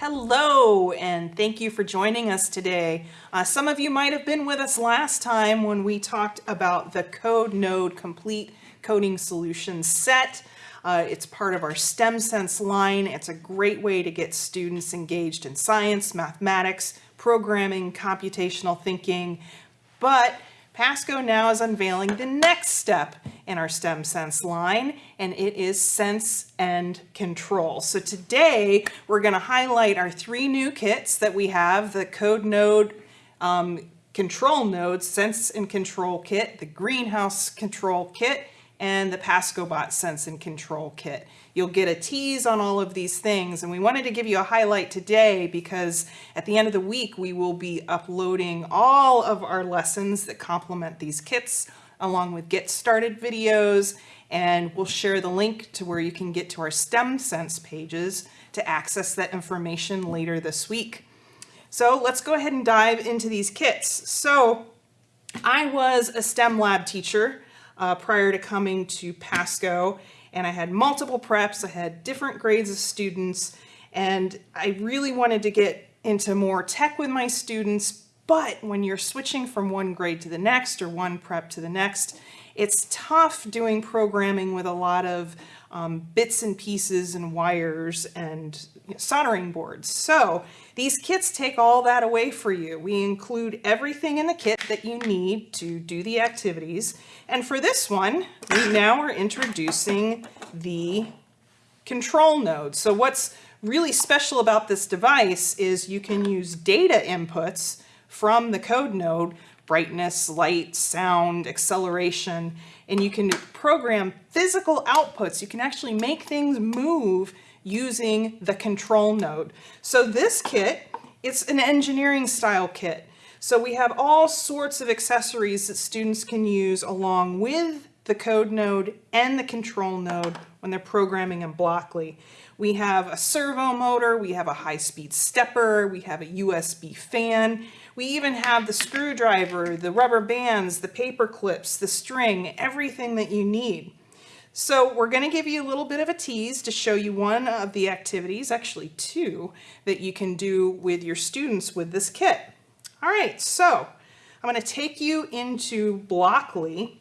Hello, and thank you for joining us today. Uh, some of you might have been with us last time when we talked about the Code Node Complete Coding Solutions set. Uh, it's part of our STEM Sense line. It's a great way to get students engaged in science, mathematics, programming, computational thinking, but Pasco now is unveiling the next step in our STEM Sense line, and it is Sense and Control. So today, we're going to highlight our three new kits that we have, the Code Node um, Control Node Sense and Control Kit, the Greenhouse Control Kit, and the PascoBot Sense and Control Kit. You'll get a tease on all of these things, and we wanted to give you a highlight today because at the end of the week, we will be uploading all of our lessons that complement these kits, along with Get Started videos, and we'll share the link to where you can get to our STEM Sense pages to access that information later this week. So let's go ahead and dive into these kits. So I was a STEM lab teacher uh, prior to coming to Pasco. And I had multiple preps, I had different grades of students, and I really wanted to get into more tech with my students, but when you're switching from one grade to the next or one prep to the next, it's tough doing programming with a lot of um, bits and pieces and wires and you know, soldering boards. So these kits take all that away for you. We include everything in the kit that you need to do the activities. And for this one, we now are introducing the control node. So what's really special about this device is you can use data inputs from the code node brightness, light, sound, acceleration, and you can program physical outputs. You can actually make things move using the control node. So this kit, it's an engineering style kit. So we have all sorts of accessories that students can use along with the code node and the control node when they're programming in Blockly. We have a servo motor, we have a high-speed stepper, we have a USB fan, we even have the screwdriver, the rubber bands, the paper clips, the string, everything that you need. So we're going to give you a little bit of a tease to show you one of the activities, actually two, that you can do with your students with this kit. All right, so I'm going to take you into Blockly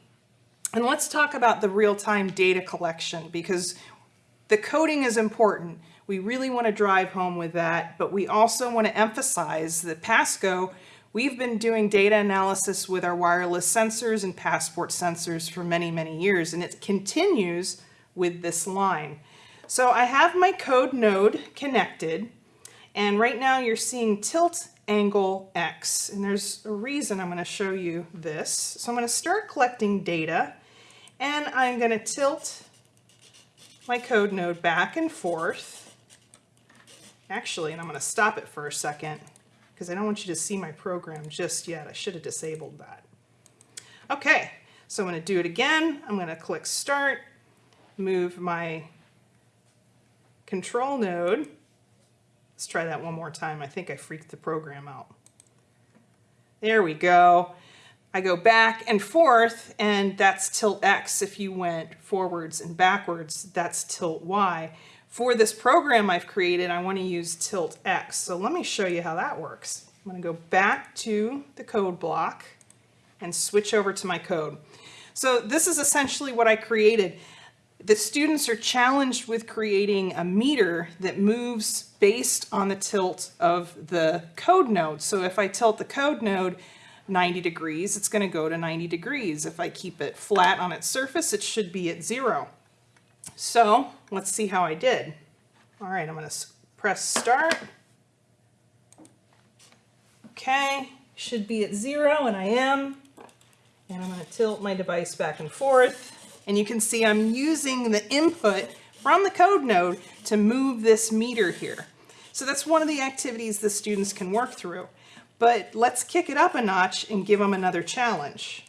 and let's talk about the real-time data collection because the coding is important. We really want to drive home with that, but we also want to emphasize that Pasco, we've been doing data analysis with our wireless sensors and passport sensors for many, many years, and it continues with this line. So I have my code node connected, and right now you're seeing tilt angle X, and there's a reason I'm going to show you this. So I'm going to start collecting data, and I'm going to tilt my code node back and forth. Actually, and I'm going to stop it for a second because I don't want you to see my program just yet. I should have disabled that. Okay, so I'm going to do it again. I'm going to click Start, move my control node. Let's try that one more time. I think I freaked the program out. There we go. I go back and forth, and that's tilt X. If you went forwards and backwards, that's tilt Y. For this program I've created, I want to use tilt X. So let me show you how that works. I'm going to go back to the code block and switch over to my code. So this is essentially what I created. The students are challenged with creating a meter that moves based on the tilt of the code node. So if I tilt the code node, 90 degrees, it's going to go to 90 degrees. If I keep it flat on its surface, it should be at zero. So let's see how I did. All right, I'm going to press start. Okay, should be at zero, and I am. And I'm going to tilt my device back and forth. And you can see I'm using the input from the code node to move this meter here. So that's one of the activities the students can work through. But let's kick it up a notch and give them another challenge.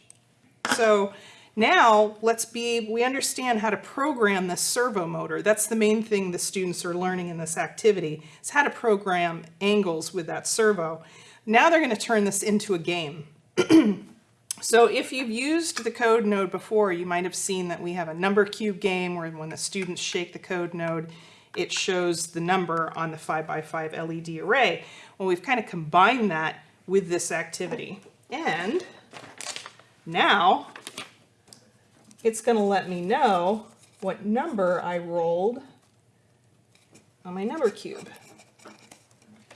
So now let's be, we understand how to program the servo motor. That's the main thing the students are learning in this activity, is how to program angles with that servo. Now they're going to turn this into a game. so if you've used the code node before, you might have seen that we have a number cube game where when the students shake the code node, it shows the number on the 5 by 5 LED array. Well, we've kind of combined that with this activity. And now it's going to let me know what number I rolled on my number cube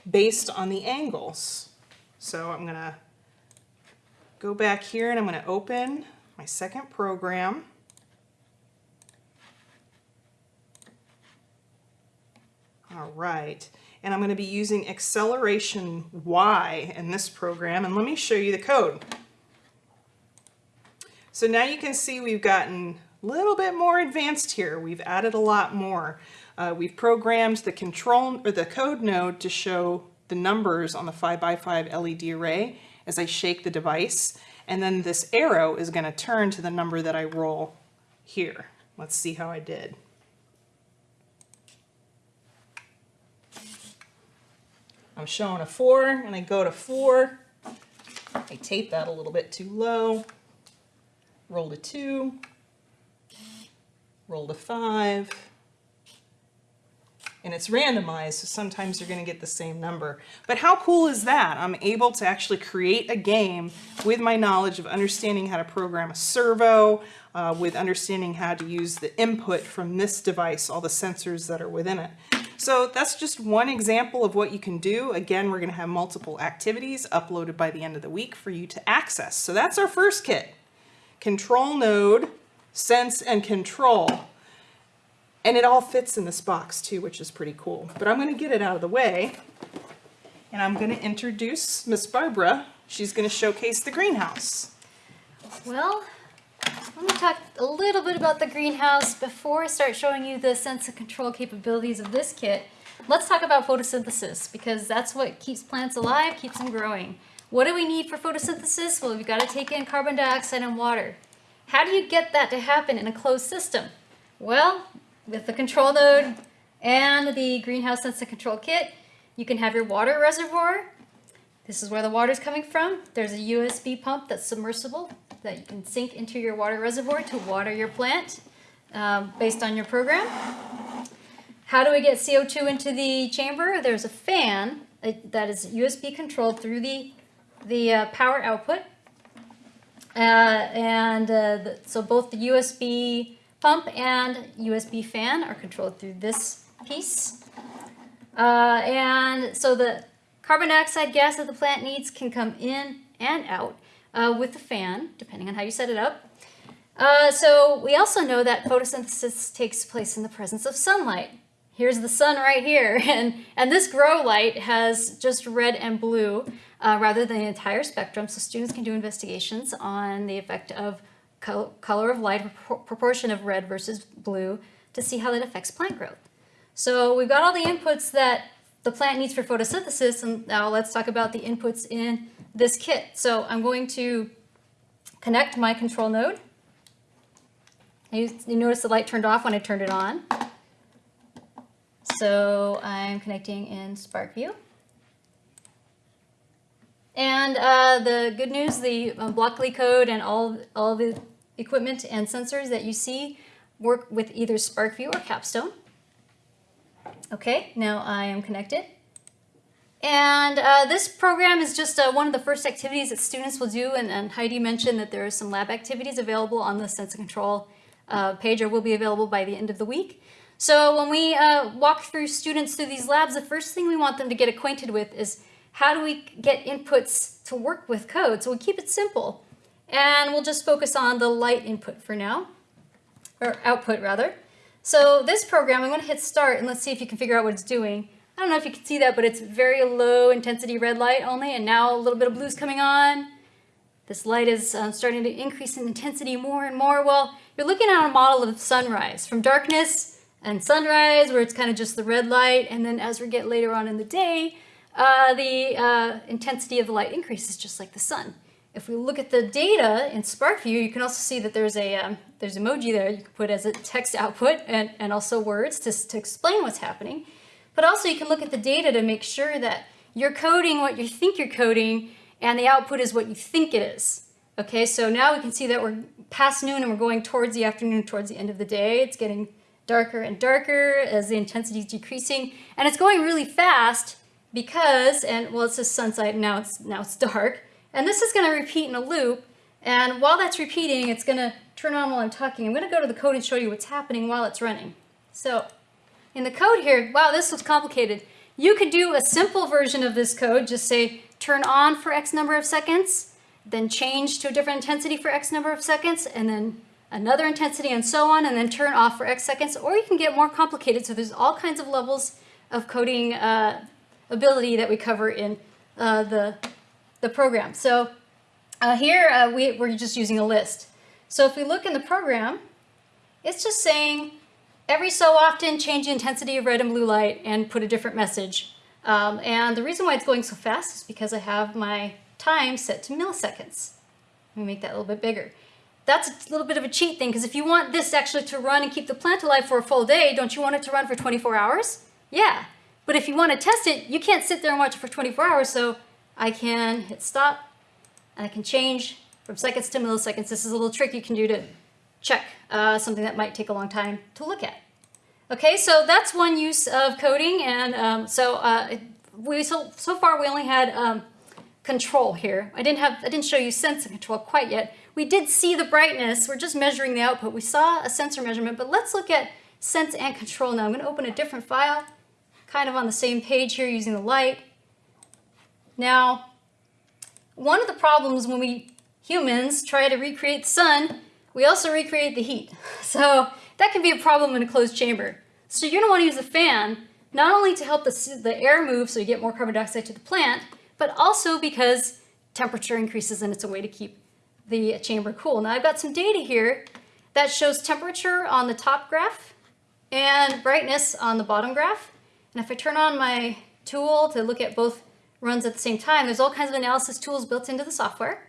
based on the angles. So I'm going to go back here and I'm going to open my second program. All right, and I'm going to be using acceleration Y in this program, and let me show you the code. So now you can see we've gotten a little bit more advanced here. We've added a lot more. Uh, we've programmed the control or the code node to show the numbers on the 5x5 LED array as I shake the device. And then this arrow is going to turn to the number that I roll here. Let's see how I did. I'm showing a four and I go to four. I tape that a little bit too low. Roll to two. Roll to five and it's randomized, so sometimes you're going to get the same number. But how cool is that? I'm able to actually create a game with my knowledge of understanding how to program a servo, uh, with understanding how to use the input from this device, all the sensors that are within it. So that's just one example of what you can do. Again, we're going to have multiple activities uploaded by the end of the week for you to access. So that's our first kit. Control node, sense and control. And it all fits in this box too, which is pretty cool. But I'm going to get it out of the way and I'm going to introduce Miss Barbara. She's going to showcase the greenhouse. Well, let me talk a little bit about the greenhouse before I start showing you the sense and control capabilities of this kit. Let's talk about photosynthesis because that's what keeps plants alive, keeps them growing. What do we need for photosynthesis? Well, we've got to take in carbon dioxide and water. How do you get that to happen in a closed system? Well, with the control node and the greenhouse sensor control kit, you can have your water reservoir. This is where the water is coming from. There's a USB pump that's submersible that you can sink into your water reservoir to water your plant um, based on your program. How do we get CO2 into the chamber? There's a fan uh, that is USB controlled through the, the uh, power output. Uh, and uh, the, so both the USB pump and USB fan are controlled through this piece. Uh, and so the carbon dioxide gas that the plant needs can come in and out uh, with the fan, depending on how you set it up. Uh, so we also know that photosynthesis takes place in the presence of sunlight. Here's the sun right here, and, and this grow light has just red and blue uh, rather than the entire spectrum, so students can do investigations on the effect of color of light, proportion of red versus blue to see how that affects plant growth. So we've got all the inputs that the plant needs for photosynthesis, and now let's talk about the inputs in this kit. So I'm going to connect my control node. You, you notice the light turned off when I turned it on. So I'm connecting in SPARKvue. And uh, the good news, the um, Blockly code and all, all the equipment and sensors that you see work with either SPARKvue or Capstone. Okay, now I am connected. And uh, this program is just uh, one of the first activities that students will do, and, and, Heidi mentioned that there are some lab activities available on the Sense and Control uh, page, or will be available by the end of the week. So when we uh, walk through students through these labs, the first thing we want them to get acquainted with is how do we get inputs to work with code? So we keep it simple. And we'll just focus on the light input for now, or output rather. So this program, I'm going to hit start and let's see if you can figure out what it's doing. I don't know if you can see that, but it's very low intensity red light only, and now a little bit of blue's coming on. This light is um, starting to increase in intensity more and more. Well, you're looking at a model of sunrise, from darkness and sunrise, where it's kind of just the red light, and then as we get later on in the day, uh, the uh, intensity of the light increases just like the sun. If we look at the data in SPARKvue, you can also see that there's a um, there's emoji there you can put as a text output and, and also words to, to explain what's happening. But also you can look at the data to make sure that you're coding what you think you're coding and the output is what you think it is. Okay, so now we can see that we're past noon and we're going towards the afternoon, towards the end of the day. It's getting darker and darker as the intensity is decreasing. And it's going really fast because, and well, it's says sunset, now it's, now it's dark. And this is gonna repeat in a loop. And while that's repeating, it's gonna turn on while I'm talking. I'm gonna go to the code and show you what's happening while it's running. So in the code here, wow, this looks complicated. You could do a simple version of this code, just say turn on for X number of seconds, then change to a different intensity for X number of seconds, and then another intensity and so on, and then turn off for X seconds. Or you can get more complicated. So there's all kinds of levels of coding uh, ability that we cover in uh, the, the program. So uh, here uh, we, we're just using a list. So if we look in the program, it's just saying every so often change the intensity of red and blue light and put a different message. Um, and the reason why it's going so fast is because I have my time set to milliseconds. Let me make that a little bit bigger. That's a little bit of a cheat thing because if you want this actually to run and keep the plant alive for a full day, don't you want it to run for 24 hours? Yeah, but if you want to test it, you can't sit there and watch it for 24 hours, so I can hit stop and I can change from seconds to milliseconds. This is a little trick you can do to check uh, something that might take a long time to look at. Okay, so that's one use of coding, and um, so uh, we so, so far we only had um, control here. I didn't have I didn't show you sense and control quite yet. We did see the brightness. We're just measuring the output. We saw a sensor measurement, but let's look at sense and control now. I'm going to open a different file, kind of on the same page here using the light. Now, one of the problems when we humans try to recreate the sun, we also recreate the heat. So that can be a problem in a closed chamber. So you're going to want to use a fan, not only to help the, the air move so you get more carbon dioxide to the plant, but also because temperature increases and it's a way to keep the chamber cool. Now I've got some data here that shows temperature on the top graph and brightness on the bottom graph. And if I turn on my tool to look at both runs at the same time, there's all kinds of analysis tools built into the software.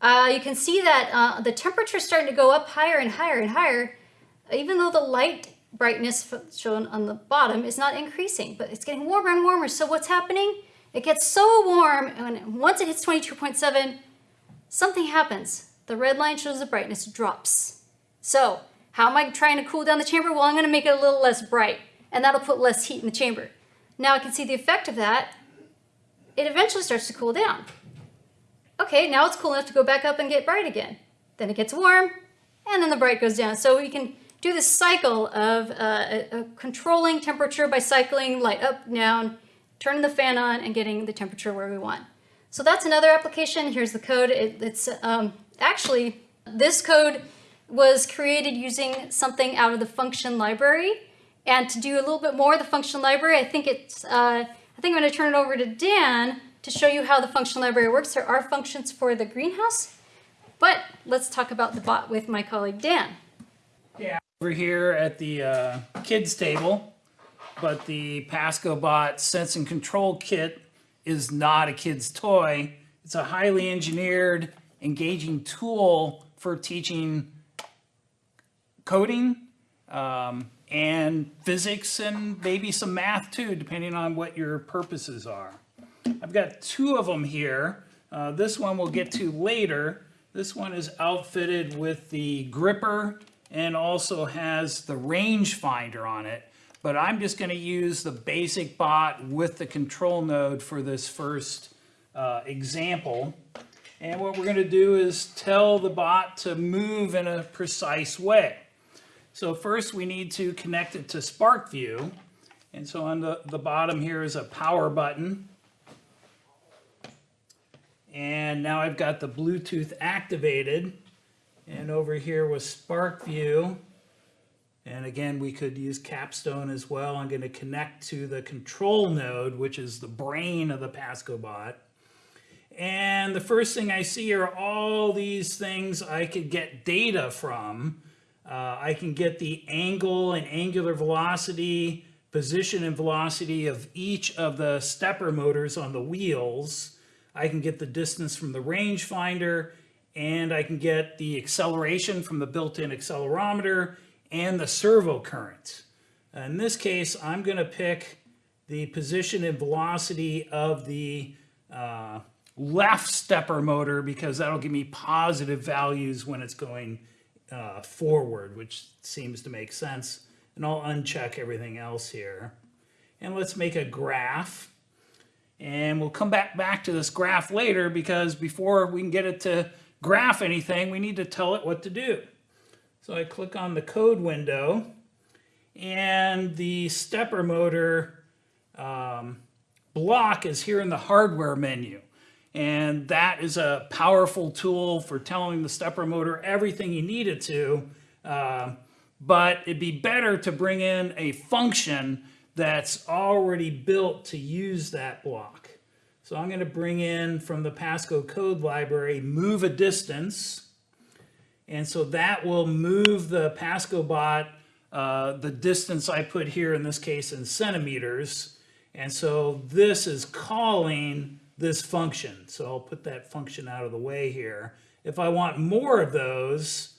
Uh, you can see that uh, the temperature is starting to go up higher and higher and higher, even though the light brightness shown on the bottom is not increasing, but it's getting warmer and warmer. So what's happening? It gets so warm, and once it hits 22.7, something happens. The red line shows the brightness drops. So how am I trying to cool down the chamber? Well, I'm going to make it a little less bright, and that'll put less heat in the chamber. Now I can see the effect of that. It eventually starts to cool down. Okay, now it's cool enough to go back up and get bright again. Then it gets warm, and then the bright goes down. So we can do this cycle of uh, controlling temperature by cycling light up, down, turning the fan on, and getting the temperature where we want. So that's another application. Here's the code. It, it's um, actually, this code was created using something out of the function library. And to do a little bit more of the function library, I think it's, uh, I think I'm gonna turn it over to Dan to show you how the function library works. There are functions for the greenhouse, but let's talk about the bot with my colleague Dan. Yeah, over here at the uh, kids table, but the Pasco bot Sense and Control Kit is not a kid's toy. It's a highly engineered, engaging tool for teaching coding um, and physics and maybe some math too, depending on what your purposes are. I've got two of them here. Uh, this one we'll get to later. This one is outfitted with the gripper and also has the rangefinder on it. But I'm just going to use the basic bot with the control node for this first uh, example. And what we're going to do is tell the bot to move in a precise way. So first we need to connect it to SPARKvue. And so on the, the bottom here is a power button. And now I've got the Bluetooth activated. And over here with SPARKvue, and again, we could use Capstone as well. I'm going to connect to the control node, which is the brain of the PascoBot. And the first thing I see are all these things I could get data from. Uh, I can get the angle and angular velocity, position and velocity of each of the stepper motors on the wheels. I can get the distance from the rangefinder, and I can get the acceleration from the built-in accelerometer and the servo current. In this case, I'm going to pick the position and velocity of the uh, left stepper motor because that'll give me positive values when it's going uh, forward, which seems to make sense. And I'll uncheck everything else here. And let's make a graph. And we'll come back, back to this graph later because before we can get it to graph anything, we need to tell it what to do. So I click on the code window and the stepper motor um, block is here in the hardware menu. And that is a powerful tool for telling the stepper motor everything you need it to. Um, but it'd be better to bring in a function that's already built to use that block. So I'm going to bring in from the Pasco code library, move a distance. And so that will move the Pasco bot uh, the distance I put here, in this case in centimeters. And so this is calling this function. So I'll put that function out of the way here. If I want more of those,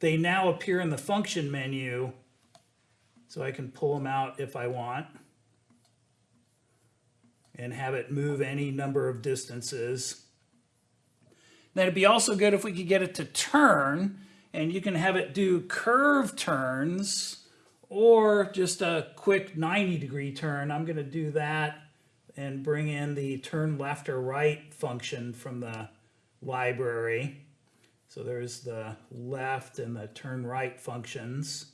they now appear in the function menu. So I can pull them out if I want and have it move any number of distances. Then it'd be also good if we could get it to turn and you can have it do curve turns or just a quick 90 degree turn. I'm going to do that and bring in the turn left or right function from the library. So there's the left and the turn right functions.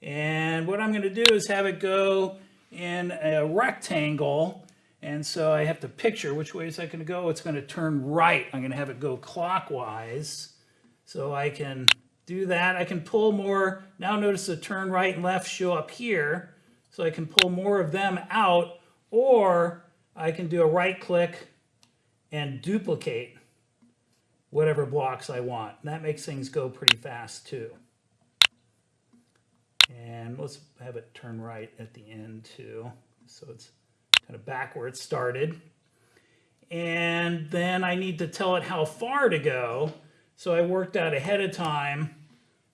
And what I'm going to do is have it go in a rectangle. And so I have to picture which way is that going to go. It's going to turn right. I'm going to have it go clockwise. So I can do that. I can pull more. Now notice the turn right and left show up here. So I can pull more of them out or I can do a right click and duplicate whatever blocks I want. And that makes things go pretty fast too. And let's have it turn right at the end too. So it's kind of back where it started. And then I need to tell it how far to go. So I worked out ahead of time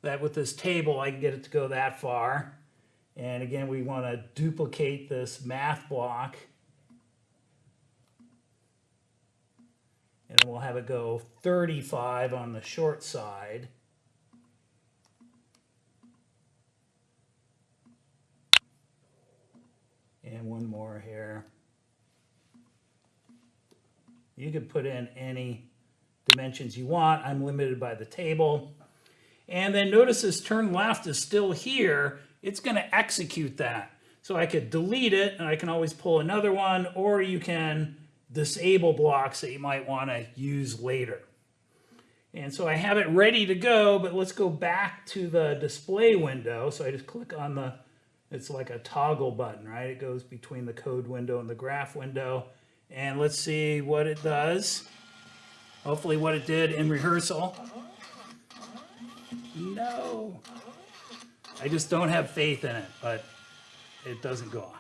that with this table, I can get it to go that far. And again, we want to duplicate this math block. And we'll have it go 35 on the short side. And one more here. You can put in any dimensions you want. I'm limited by the table. And then notice this turn left is still here. It's going to execute that. So I could delete it and I can always pull another one or you can disable blocks that you might want to use later. And so I have it ready to go, but let's go back to the display window. So I just click on the, it's like a toggle button, right? It goes between the code window and the graph window. And let's see what it does. Hopefully what it did in rehearsal. No. I just don't have faith in it, but it doesn't go off.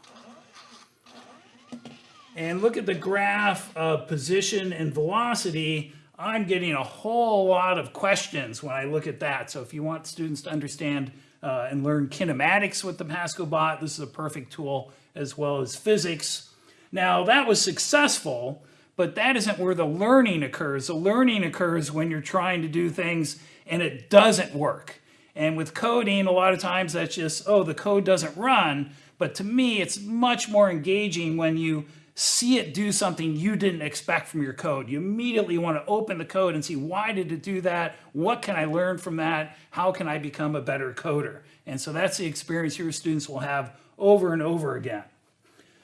And look at the graph of position and velocity. I'm getting a whole lot of questions when I look at that. So if you want students to understand uh, and learn kinematics with the Pasco bot, this is a perfect tool as well as physics. Now that was successful, but that isn't where the learning occurs. The learning occurs when you're trying to do things and it doesn't work. And with coding, a lot of times that's just, oh, the code doesn't run. But to me, it's much more engaging when you see it do something you didn't expect from your code. You immediately want to open the code and see why did it do that? What can I learn from that? How can I become a better coder? And so that's the experience your students will have over and over again.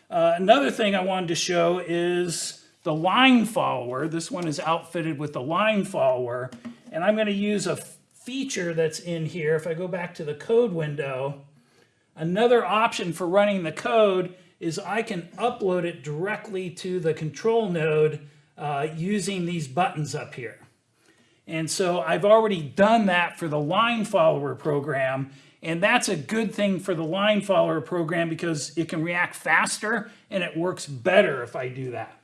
Uh, another thing I wanted to show is the line follower. This one is outfitted with the line follower. And I'm going to use a feature that's in here. If I go back to the code window, another option for running the code is I can upload it directly to the control node uh, using these buttons up here. And so I've already done that for the line follower program. And that's a good thing for the line follower program because it can react faster and it works better if I do that.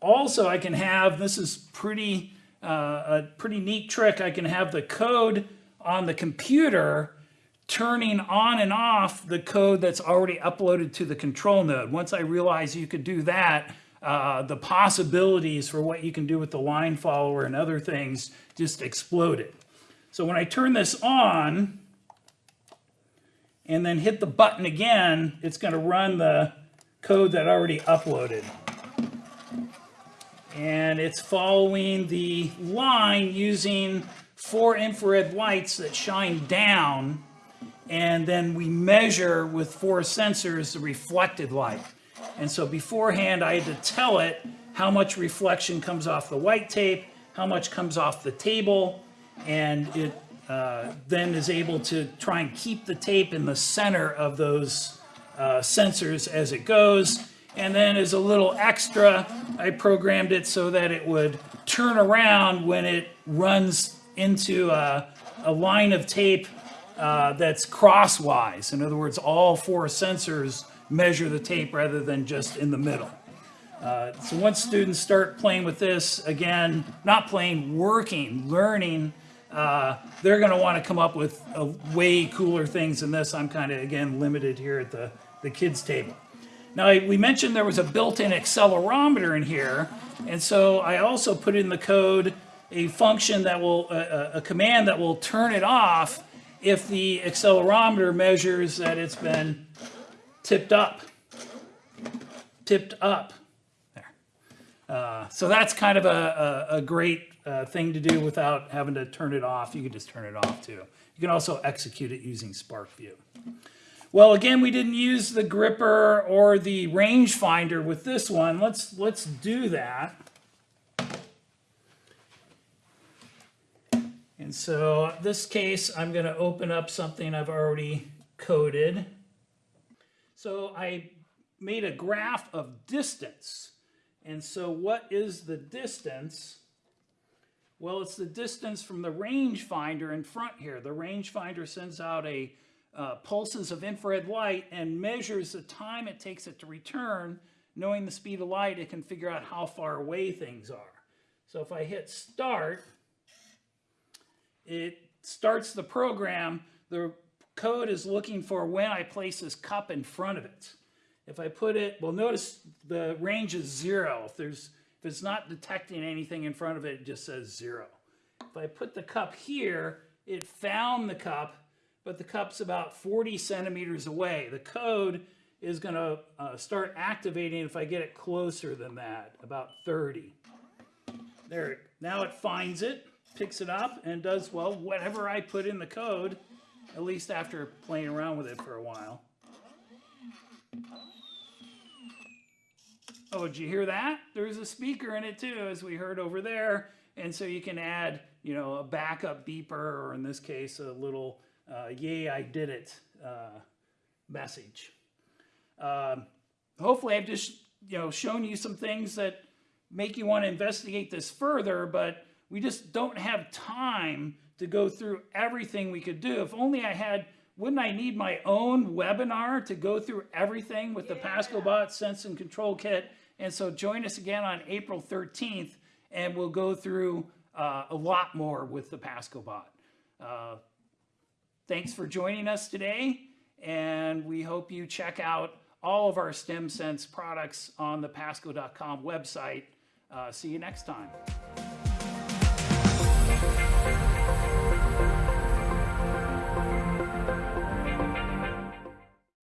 Also, I can have, this is pretty uh, a pretty neat trick. I can have the code on the computer turning on and off the code that's already uploaded to the control node. Once I realized you could do that, uh, the possibilities for what you can do with the line follower and other things just exploded. So when I turn this on and then hit the button again, it's going to run the code that already uploaded. And it's following the line using four infrared lights that shine down and then we measure with four sensors the reflected light. And so beforehand, I had to tell it how much reflection comes off the white tape, how much comes off the table, and it uh, then is able to try and keep the tape in the center of those uh, sensors as it goes. And then as a little extra, I programmed it so that it would turn around when it runs into a, a line of tape uh, that's crosswise. In other words, all four sensors measure the tape rather than just in the middle. Uh, so once students start playing with this, again, not playing, working, learning, uh, they're going to want to come up with uh, way cooler things than this. I'm kind of, again, limited here at the, the kids' table. Now, I, we mentioned there was a built-in accelerometer in here, and so I also put in the code a function that will, a, a command that will turn it off if the accelerometer measures that it's been tipped up. Tipped up. There. Uh, so that's kind of a, a, a great uh, thing to do without having to turn it off. You can just turn it off too. You can also execute it using SPARKvue. Well, again, we didn't use the gripper or the rangefinder with this one. Let's, let's do that. And so this case, I'm going to open up something I've already coded. So I made a graph of distance. And so what is the distance? Well, it's the distance from the rangefinder in front here. The rangefinder sends out a uh, pulses of infrared light and measures the time it takes it to return. Knowing the speed of light, it can figure out how far away things are. So if I hit start, it starts the program. The code is looking for when I place this cup in front of it. If I put it, well, notice the range is zero. If there's, if it's not detecting anything in front of it, it just says zero. If I put the cup here, it found the cup, but the cup's about 40 centimeters away. The code is going to uh, start activating if I get it closer than that, about 30. There, now it finds it, picks it up, and does, well, whatever I put in the code, at least after playing around with it for a while. Oh, did you hear that? There's a speaker in it too, as we heard over there. And so you can add, you know, a backup beeper, or in this case, a little uh, yay, I did it uh, message. Um, hopefully I've just, you know, shown you some things that make you want to investigate this further, but we just don't have time to go through everything we could do. If only I had, wouldn't I need my own webinar to go through everything with the PascoBot Sense and Control Kit? And so join us again on April 13th, and we'll go through uh, a lot more with the PascoBot. Uh, thanks for joining us today, and we hope you check out all of our StemSense products on the pasco.com website. Uh, see you next time.